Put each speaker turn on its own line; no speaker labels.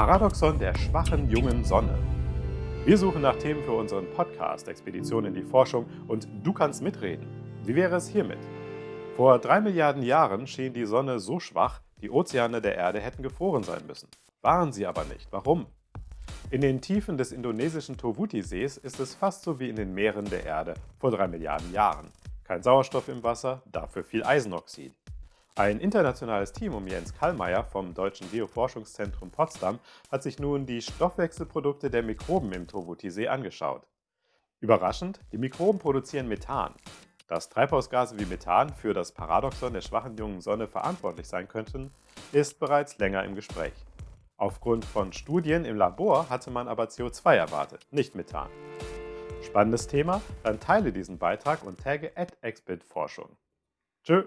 Paradoxon der schwachen jungen Sonne. Wir suchen nach Themen für unseren Podcast Expedition in die Forschung und du kannst mitreden. Wie wäre es hiermit? Vor drei Milliarden Jahren schien die Sonne so schwach, die Ozeane der Erde hätten gefroren sein müssen. Waren sie aber nicht. Warum? In den Tiefen des indonesischen Tovuti-Sees ist es fast so wie in den Meeren der Erde vor drei Milliarden Jahren. Kein Sauerstoff im Wasser, dafür viel Eisenoxid. Ein internationales Team um Jens Kallmeier vom Deutschen Geoforschungszentrum Potsdam hat sich nun die Stoffwechselprodukte der Mikroben im Tovuti-See angeschaut. Überraschend, die Mikroben produzieren Methan. Dass Treibhausgase wie Methan für das Paradoxon der schwachen jungen Sonne verantwortlich sein könnten, ist bereits länger im Gespräch. Aufgrund von Studien im Labor hatte man aber CO2 erwartet, nicht Methan. Spannendes Thema? Dann teile diesen Beitrag und tagge at Forschung. Tschö!